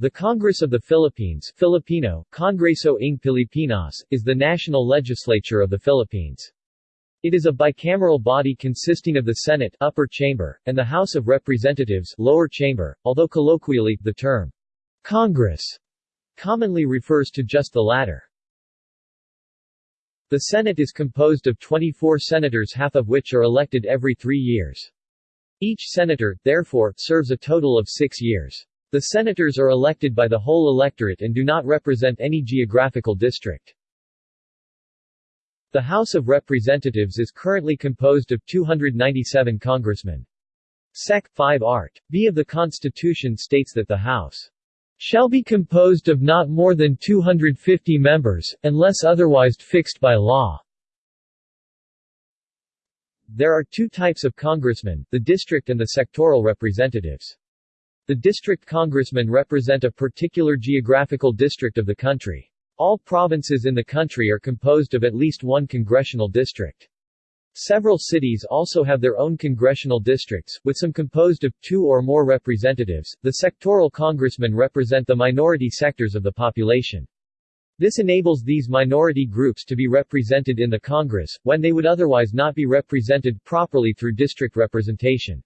The Congress of the Philippines Filipino, Congreso ng Pilipinas, is the national legislature of the Philippines. It is a bicameral body consisting of the Senate upper chamber, and the House of Representatives lower chamber, although colloquially, the term Congress commonly refers to just the latter. The Senate is composed of 24 senators half of which are elected every three years. Each senator, therefore, serves a total of six years. The senators are elected by the whole electorate and do not represent any geographical district. The House of Representatives is currently composed of 297 congressmen. Sec. 5 Art. B of the Constitution states that the House shall be composed of not more than 250 members, unless otherwise fixed by law. There are two types of congressmen, the district and the sectoral representatives. The district congressmen represent a particular geographical district of the country. All provinces in the country are composed of at least one congressional district. Several cities also have their own congressional districts, with some composed of two or more representatives. The sectoral congressmen represent the minority sectors of the population. This enables these minority groups to be represented in the Congress, when they would otherwise not be represented properly through district representation.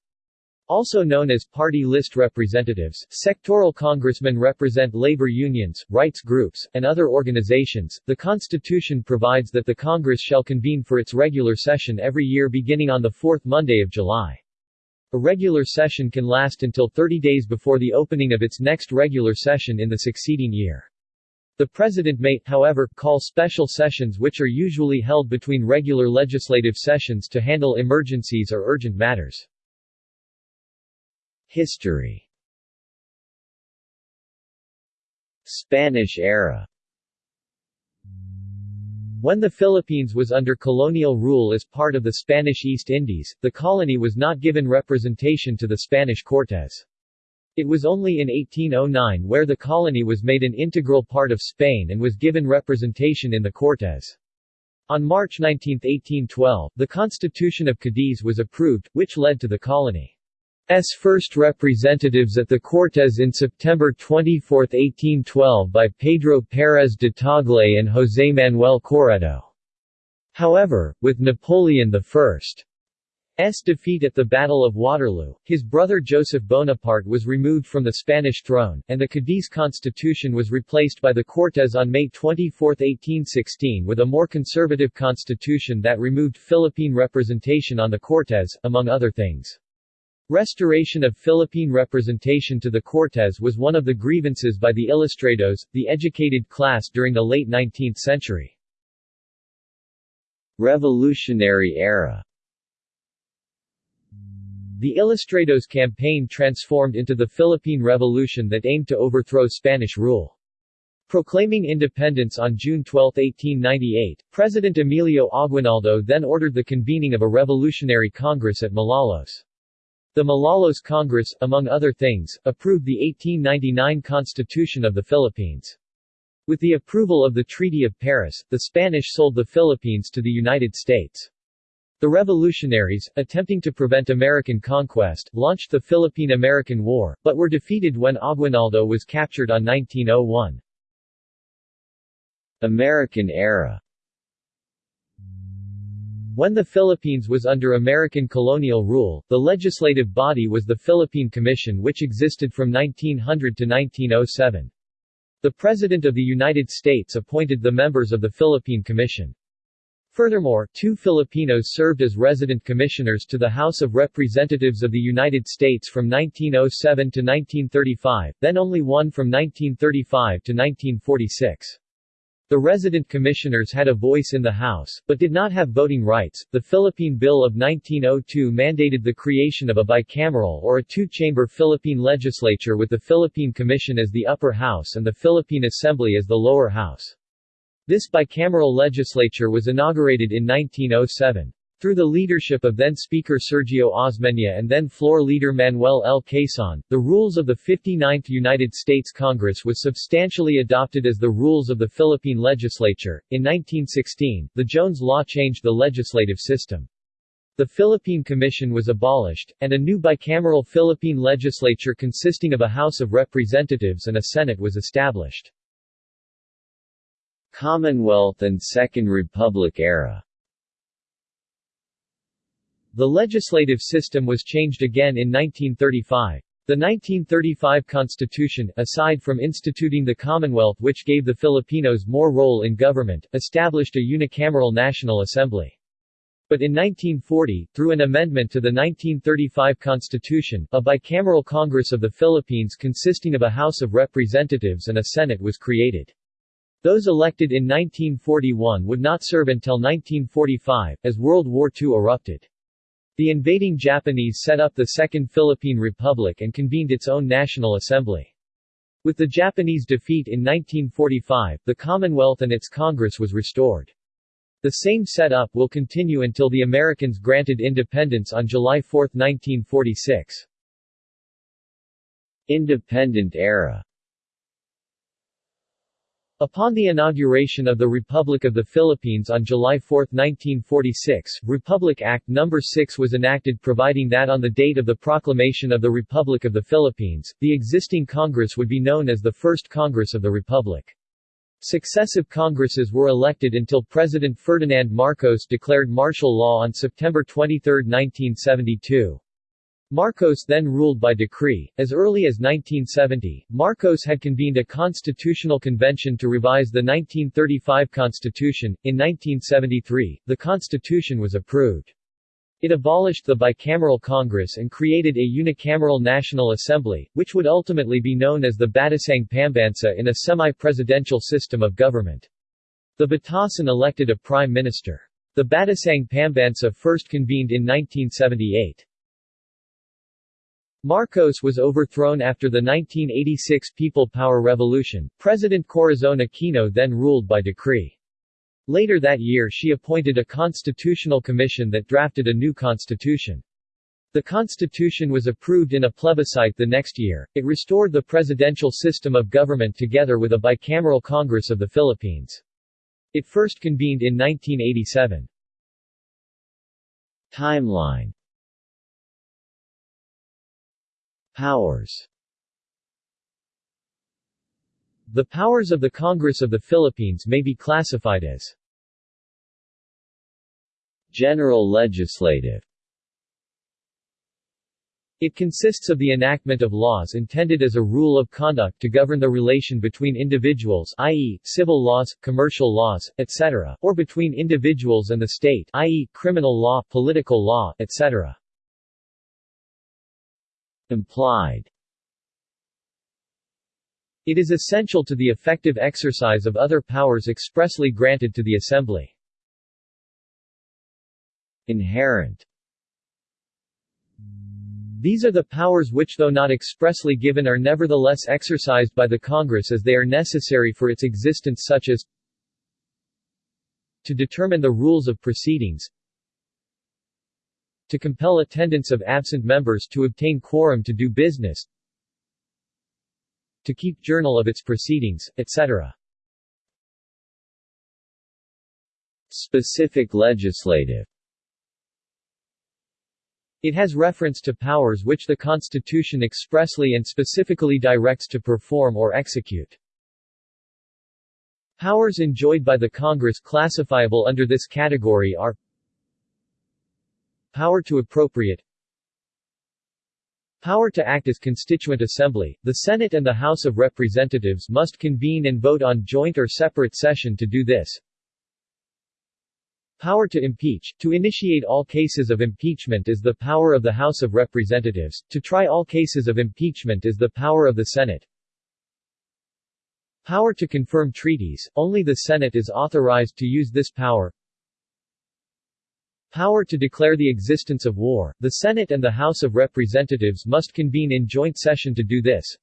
Also known as party list representatives, sectoral congressmen represent labor unions, rights groups, and other organizations. The Constitution provides that the Congress shall convene for its regular session every year beginning on the fourth Monday of July. A regular session can last until 30 days before the opening of its next regular session in the succeeding year. The President may, however, call special sessions which are usually held between regular legislative sessions to handle emergencies or urgent matters. History Spanish era when the Philippines was under colonial rule as part of the Spanish East Indies, the colony was not given representation to the Spanish Cortes. It was only in 1809 where the colony was made an integral part of Spain and was given representation in the Cortes. On March 19, 1812, the Constitution of Cadiz was approved, which led to the colony. S first representatives at the Cortes in September 24, 1812 by Pedro Pérez de Tagle and José Manuel Corredo. However, with Napoleon I's defeat at the Battle of Waterloo, his brother Joseph Bonaparte was removed from the Spanish throne, and the Cadiz constitution was replaced by the Cortes on May 24, 1816 with a more conservative constitution that removed Philippine representation on the Cortes, among other things. Restoration of Philippine representation to the Cortes was one of the grievances by the Ilustrados, the educated class during the late 19th century. Revolutionary era The Ilustrados campaign transformed into the Philippine Revolution that aimed to overthrow Spanish rule. Proclaiming independence on June 12, 1898, President Emilio Aguinaldo then ordered the convening of a revolutionary congress at Malolos. The Malolos Congress, among other things, approved the 1899 Constitution of the Philippines. With the approval of the Treaty of Paris, the Spanish sold the Philippines to the United States. The revolutionaries, attempting to prevent American conquest, launched the Philippine-American War, but were defeated when Aguinaldo was captured on 1901. American era when the Philippines was under American colonial rule, the legislative body was the Philippine Commission which existed from 1900 to 1907. The President of the United States appointed the members of the Philippine Commission. Furthermore, two Filipinos served as resident commissioners to the House of Representatives of the United States from 1907 to 1935, then only one from 1935 to 1946. The resident commissioners had a voice in the House, but did not have voting rights. The Philippine Bill of 1902 mandated the creation of a bicameral or a two-chamber Philippine legislature with the Philippine Commission as the upper house and the Philippine Assembly as the lower house. This bicameral legislature was inaugurated in 1907. Through the leadership of then-Speaker Sergio Osmeña and then-floor leader Manuel L. Quezon, the rules of the 59th United States Congress was substantially adopted as the rules of the Philippine legislature. In 1916, the Jones Law changed the legislative system. The Philippine Commission was abolished, and a new bicameral Philippine legislature consisting of a House of Representatives and a Senate was established. Commonwealth and Second Republic era The legislative system was changed again in 1935. The 1935 Constitution, aside from instituting the Commonwealth which gave the Filipinos more role in government, established a unicameral National Assembly. But in 1940, through an amendment to the 1935 Constitution, a bicameral Congress of the Philippines consisting of a House of Representatives and a Senate was created. Those elected in 1941 would not serve until 1945, as World War II erupted. The invading Japanese set up the Second Philippine Republic and convened its own National Assembly. With the Japanese defeat in 1945, the Commonwealth and its Congress was restored. The same setup will continue until the Americans granted independence on July 4, 1946. Independent era Upon the inauguration of the Republic of the Philippines on July 4, 1946, Republic Act No. 6 was enacted providing that on the date of the proclamation of the Republic of the Philippines, the existing Congress would be known as the First Congress of the Republic. Successive Congresses were elected until President Ferdinand Marcos declared martial law on September 23, 1972. Marcos then ruled by decree. As early as 1970, Marcos had convened a constitutional convention to revise the 1935 Constitution. In 1973, the Constitution was approved. It abolished the bicameral Congress and created a unicameral National Assembly, which would ultimately be known as the Batasang Pambansa in a semi-presidential system of government. The Batasan elected a prime minister. The Batasang Pambansa first convened in 1978. Marcos was overthrown after the 1986 People Power Revolution. President Corazon Aquino then ruled by decree. Later that year she appointed a constitutional commission that drafted a new constitution. The constitution was approved in a plebiscite the next year. It restored the presidential system of government together with a bicameral Congress of the Philippines. It first convened in 1987. Timeline Powers The powers of the Congress of the Philippines may be classified as General Legislative It consists of the enactment of laws intended as a rule of conduct to govern the relation between individuals i.e., civil laws, commercial laws, etc., or between individuals and the state i.e., criminal law, political law, etc. Implied It is essential to the effective exercise of other powers expressly granted to the Assembly. Inherent These are the powers which though not expressly given are nevertheless exercised by the Congress as they are necessary for its existence such as to determine the rules of proceedings to compel attendance of absent members to obtain quorum to do business to keep journal of its proceedings, etc. Specific legislative It has reference to powers which the Constitution expressly and specifically directs to perform or execute. Powers enjoyed by the Congress classifiable under this category are Power to appropriate Power to act as Constituent Assembly, the Senate and the House of Representatives must convene and vote on joint or separate session to do this. Power to impeach, to initiate all cases of impeachment is the power of the House of Representatives, to try all cases of impeachment is the power of the Senate. Power to confirm treaties, only the Senate is authorized to use this power. Power to declare the existence of war, the Senate and the House of Representatives must convene in joint session to do this.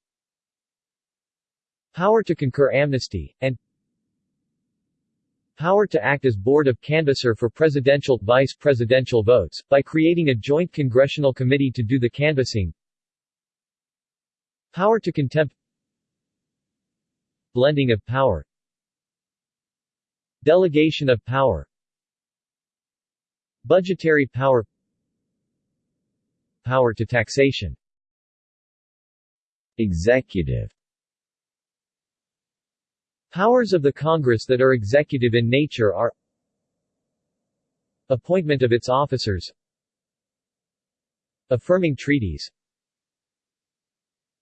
Power to concur amnesty, and Power to act as board of canvasser for presidential, vice-presidential votes, by creating a joint congressional committee to do the canvassing. Power to contempt Blending of power Delegation of power Budgetary power power to taxation. Executive Powers of the Congress that are executive in nature are Appointment of its officers Affirming treaties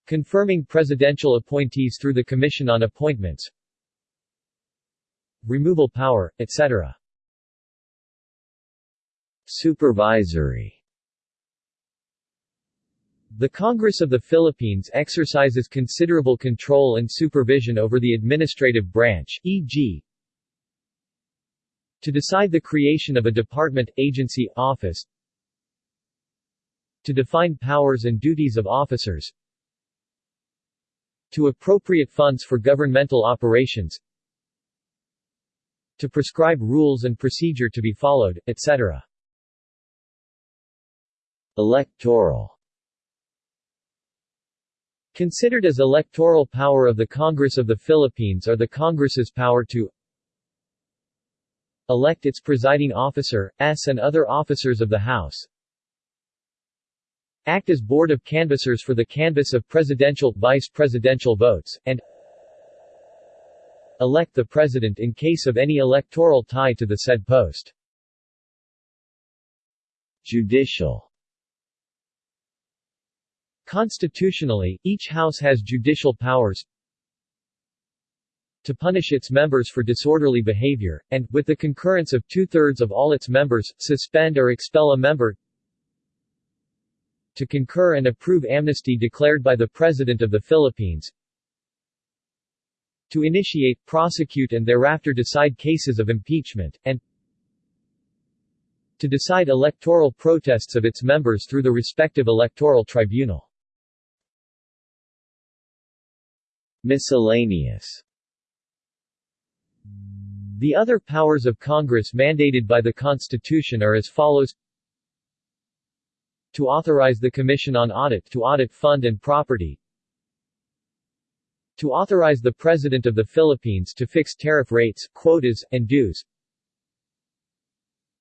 Confirming presidential appointees through the Commission on Appointments Removal power, etc. Supervisory The Congress of the Philippines exercises considerable control and supervision over the administrative branch, e.g. to decide the creation of a department, agency, office, to define powers and duties of officers, to appropriate funds for governmental operations, to prescribe rules and procedure to be followed, etc. Electoral Considered as electoral power of the Congress of the Philippines are the Congress's power to elect its presiding officer, s and other officers of the House, act as board of canvassers for the canvass of presidential, vice presidential votes, and elect the president in case of any electoral tie to the said post. Judicial Constitutionally, each house has judicial powers to punish its members for disorderly behavior, and, with the concurrence of two-thirds of all its members, suspend or expel a member to concur and approve amnesty declared by the President of the Philippines to initiate, prosecute and thereafter decide cases of impeachment, and to decide electoral protests of its members through the respective electoral tribunal. Miscellaneous. The other powers of Congress mandated by the Constitution are as follows. To authorize the Commission on Audit to audit fund and property. To authorize the President of the Philippines to fix tariff rates, quotas, and dues.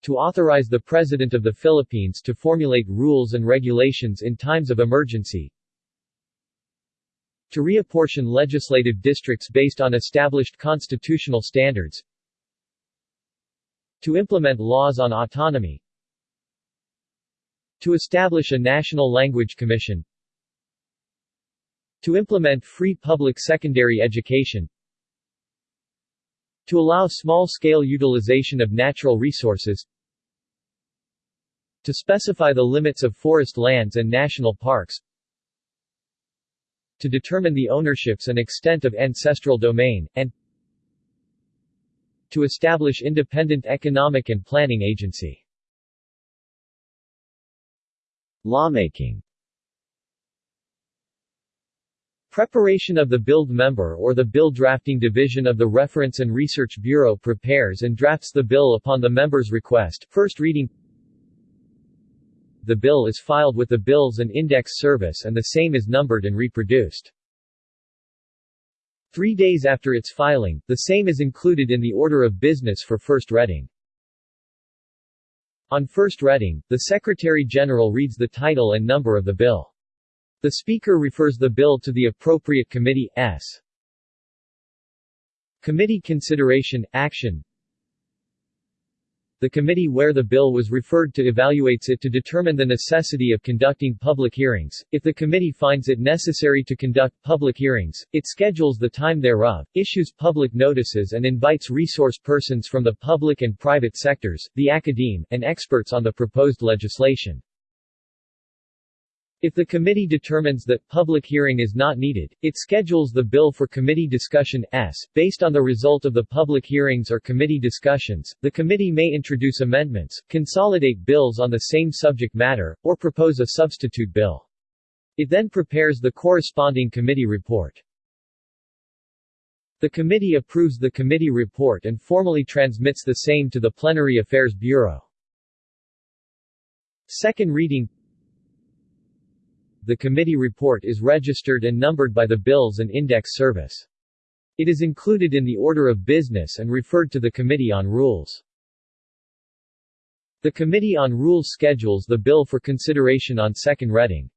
To authorize the President of the Philippines to formulate rules and regulations in times of emergency to reapportion legislative districts based on established constitutional standards, to implement laws on autonomy, to establish a National Language Commission, to implement free public secondary education, to allow small-scale utilization of natural resources, to specify the limits of forest lands and national parks, to determine the ownerships and extent of ancestral domain, and to establish independent economic and planning agency. Lawmaking. Preparation of the Billed Member or the Bill Drafting Division of the Reference and Research Bureau prepares and drafts the bill upon the member's request, first reading the bill is filed with the Bills and Index Service and the same is numbered and reproduced. Three days after its filing, the same is included in the order of business for first reading. On first reading, the Secretary-General reads the title and number of the bill. The Speaker refers the bill to the appropriate committee, s. Committee consideration, action, the committee where the bill was referred to evaluates it to determine the necessity of conducting public hearings. If the committee finds it necessary to conduct public hearings, it schedules the time thereof, issues public notices and invites resource persons from the public and private sectors, the academe, and experts on the proposed legislation. If the committee determines that public hearing is not needed, it schedules the bill for committee discussion s. Based on the result of the public hearings or committee discussions, the committee may introduce amendments, consolidate bills on the same subject matter, or propose a substitute bill. It then prepares the corresponding committee report. The committee approves the committee report and formally transmits the same to the Plenary Affairs Bureau. Second reading the committee report is registered and numbered by the Bills and Index Service. It is included in the order of business and referred to the Committee on Rules. The Committee on Rules schedules the bill for consideration on second reading.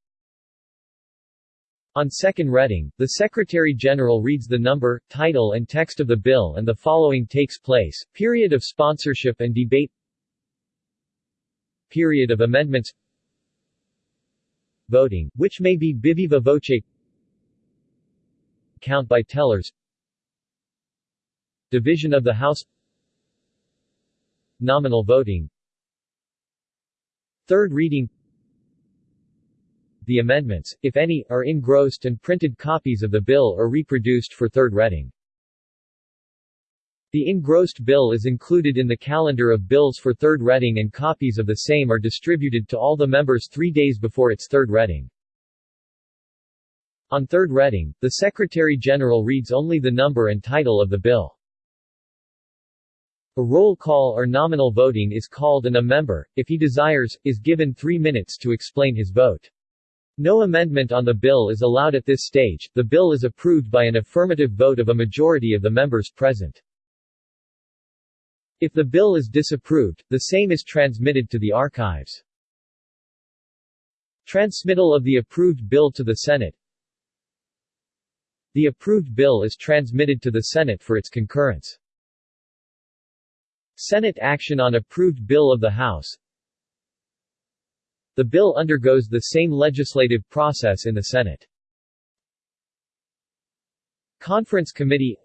On second reading, the Secretary-General reads the number, title and text of the bill and the following takes place, period of sponsorship and debate Period of amendments Voting, which may be viva voce Count by tellers. Division of the House. Nominal voting. Third reading. The amendments, if any, are engrossed and printed copies of the bill are reproduced for third reading. The engrossed bill is included in the calendar of bills for third reading and copies of the same are distributed to all the members three days before its third reading. On third reading, the Secretary-General reads only the number and title of the bill. A roll call or nominal voting is called and a member, if he desires, is given three minutes to explain his vote. No amendment on the bill is allowed at this stage, the bill is approved by an affirmative vote of a majority of the members present. If the bill is disapproved, the same is transmitted to the archives. Transmittal of the approved bill to the Senate The approved bill is transmitted to the Senate for its concurrence. Senate action on approved bill of the House the bill undergoes the same legislative process in the Senate. Conference Committee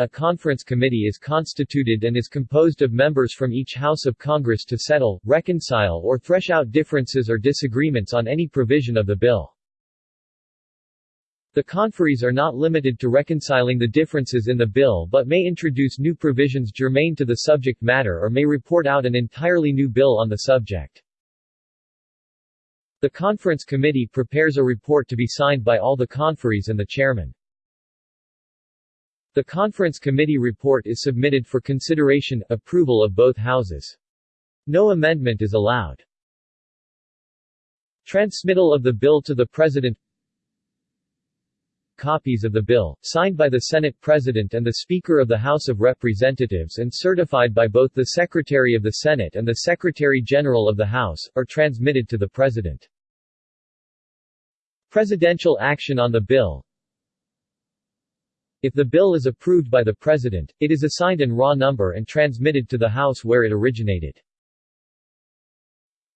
A conference committee is constituted and is composed of members from each House of Congress to settle, reconcile or thresh out differences or disagreements on any provision of the bill. The conferees are not limited to reconciling the differences in the bill but may introduce new provisions germane to the subject matter or may report out an entirely new bill on the subject. The conference committee prepares a report to be signed by all the conferees and the chairman. The conference committee report is submitted for consideration, approval of both houses. No amendment is allowed. Transmittal of the bill to the President copies of the bill, signed by the Senate President and the Speaker of the House of Representatives and certified by both the Secretary of the Senate and the Secretary-General of the House, are transmitted to the President. Presidential action on the bill If the bill is approved by the President, it is assigned an raw number and transmitted to the House where it originated.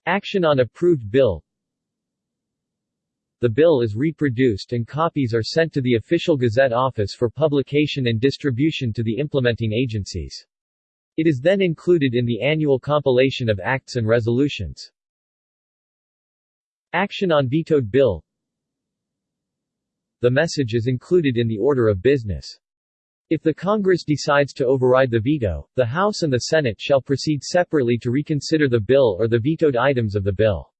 Action on approved bill the bill is reproduced and copies are sent to the official Gazette office for publication and distribution to the implementing agencies. It is then included in the annual compilation of acts and resolutions. Action on vetoed bill The message is included in the order of business. If the Congress decides to override the veto, the House and the Senate shall proceed separately to reconsider the bill or the vetoed items of the bill.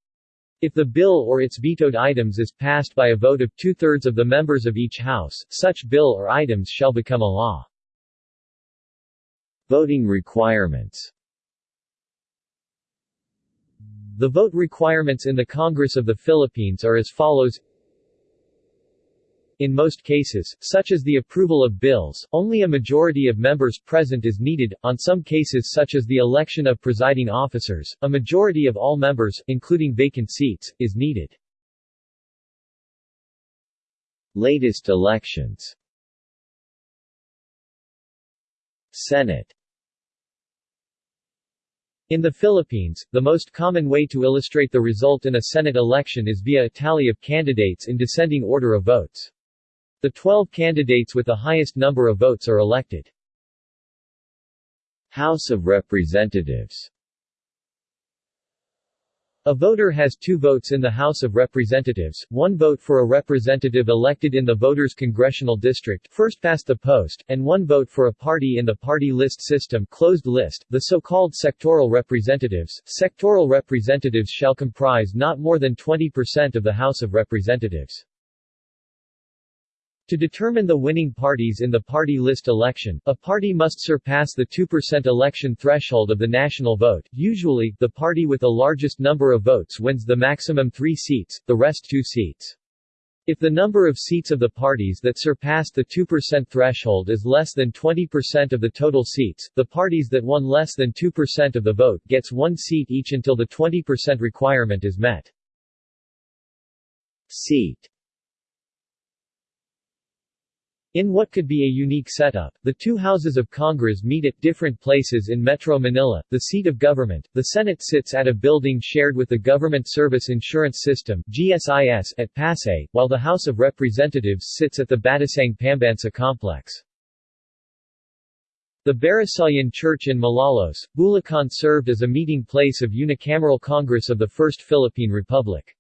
If the bill or its vetoed items is passed by a vote of two-thirds of the members of each House, such bill or items shall become a law. Voting requirements The vote requirements in the Congress of the Philippines are as follows in most cases, such as the approval of bills, only a majority of members present is needed, on some cases such as the election of presiding officers, a majority of all members, including vacant seats, is needed. Latest elections Senate in the Philippines, the most common way to illustrate the result in a Senate election is via a tally of candidates in descending order of votes. The 12 candidates with the highest number of votes are elected. House of Representatives a voter has two votes in the House of Representatives, one vote for a representative elected in the voter's congressional district first past the post, and one vote for a party in the party list system closed list, the so-called sectoral representatives. Sectoral representatives shall comprise not more than 20% of the House of Representatives. To determine the winning parties in the party list election, a party must surpass the 2% election threshold of the national vote. Usually, the party with the largest number of votes wins the maximum three seats, the rest two seats. If the number of seats of the parties that surpassed the 2% threshold is less than 20% of the total seats, the parties that won less than 2% of the vote gets one seat each until the 20% requirement is met. Seat in what could be a unique setup, the two houses of Congress meet at different places in Metro Manila, the seat of government. The Senate sits at a building shared with the Government Service Insurance System (GSIS) at Pasay, while the House of Representatives sits at the Batasang Pambansa complex. The Barasoain Church in Malolos, Bulacan served as a meeting place of unicameral Congress of the First Philippine Republic.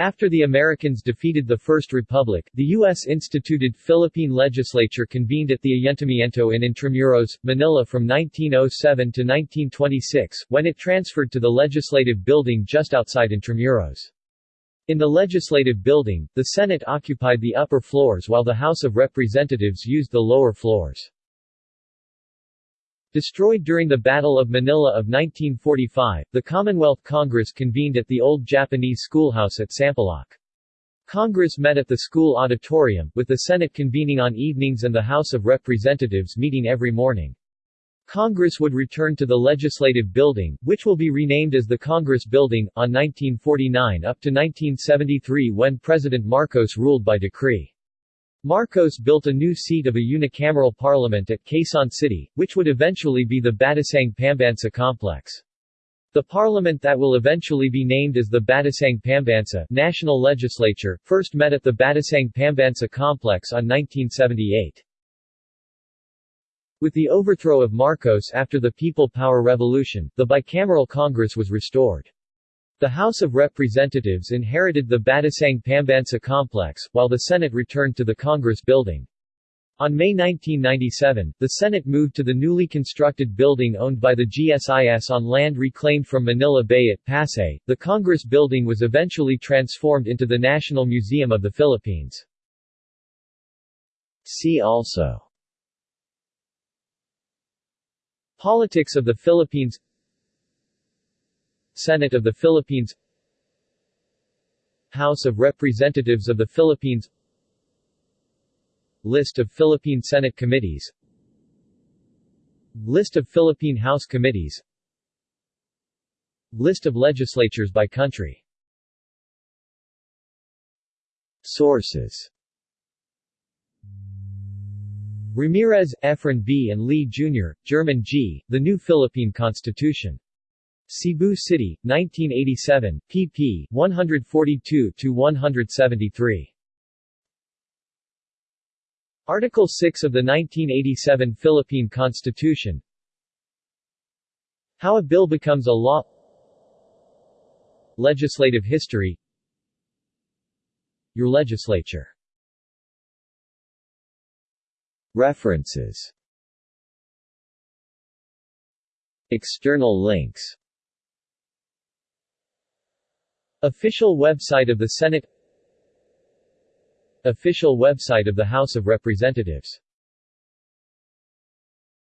After the Americans defeated the First Republic, the U.S. instituted Philippine legislature convened at the Ayuntamiento in Intramuros, Manila from 1907 to 1926, when it transferred to the Legislative Building just outside Intramuros. In the Legislative Building, the Senate occupied the upper floors while the House of Representatives used the lower floors. Destroyed during the Battle of Manila of 1945, the Commonwealth Congress convened at the old Japanese schoolhouse at Sampaloc. Congress met at the school auditorium, with the Senate convening on evenings and the House of Representatives meeting every morning. Congress would return to the Legislative Building, which will be renamed as the Congress Building, on 1949 up to 1973 when President Marcos ruled by decree. Marcos built a new seat of a unicameral parliament at Quezon City, which would eventually be the Batasang Pambansa complex. The parliament that will eventually be named as the Batasang Pambansa National Legislature, first met at the Batasang Pambansa complex on 1978. With the overthrow of Marcos after the People Power Revolution, the bicameral Congress was restored. The House of Representatives inherited the Batasang Pambansa complex, while the Senate returned to the Congress building. On May 1997, the Senate moved to the newly constructed building owned by the GSIS on land reclaimed from Manila Bay at Pasay. The Congress building was eventually transformed into the National Museum of the Philippines. See also Politics of the Philippines Senate of the Philippines House of Representatives of the Philippines List of Philippine Senate committees List of Philippine House committees List of legislatures by country Sources Ramirez, Efren B. and Lee Jr., German G., The New Philippine Constitution Cebu City, 1987, pp. 142-173. Article 6 of the 1987 Philippine Constitution. How a bill becomes a law. Legislative history. Your legislature. References. External links Official website of the Senate. Official website of the House of Representatives